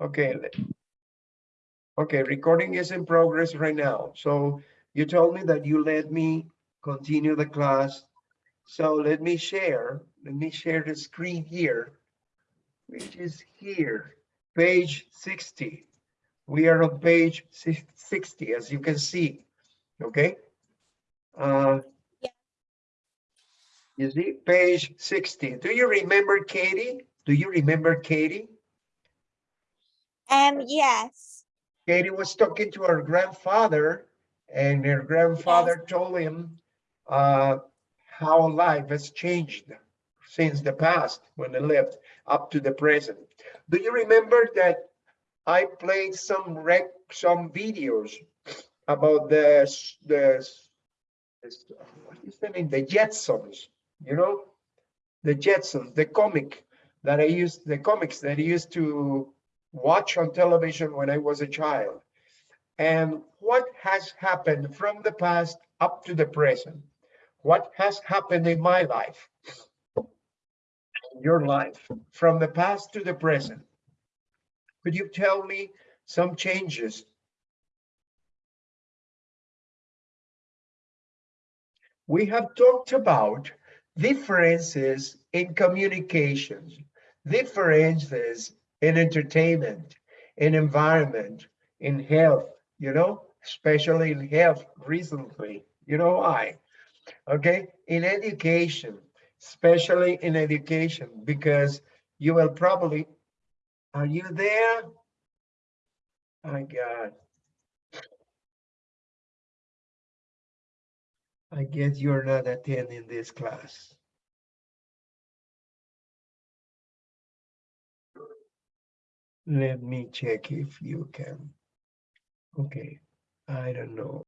Okay. Okay, recording is in progress right now. So you told me that you let me continue the class. So let me share, let me share the screen here, which is here, page 60. We are on page 60, as you can see, okay? Uh, Yeah. You see, page 60. Do you remember Katie? Do you remember Katie? Um, yes. Katie was talking to her grandfather and her grandfather told him uh, how life has changed since the past when they lived up to the present. Do you remember that I played some rec, some videos about the, the, what is the name? The Jetsons, you know? The Jetsons, the comic that I used, the comics that I used to watch on television when I was a child. And what has happened from the past up to the present? What has happened in my life? in Your life, from the past to the present? Could you tell me some changes? We have talked about differences in communications, differences in entertainment, in environment, in health, you know, especially in health recently. You know why? Okay, in education, especially in education, because you will probably, are you there? My God. I guess you're not attending this class. Let me check if you can. Okay, I don't know.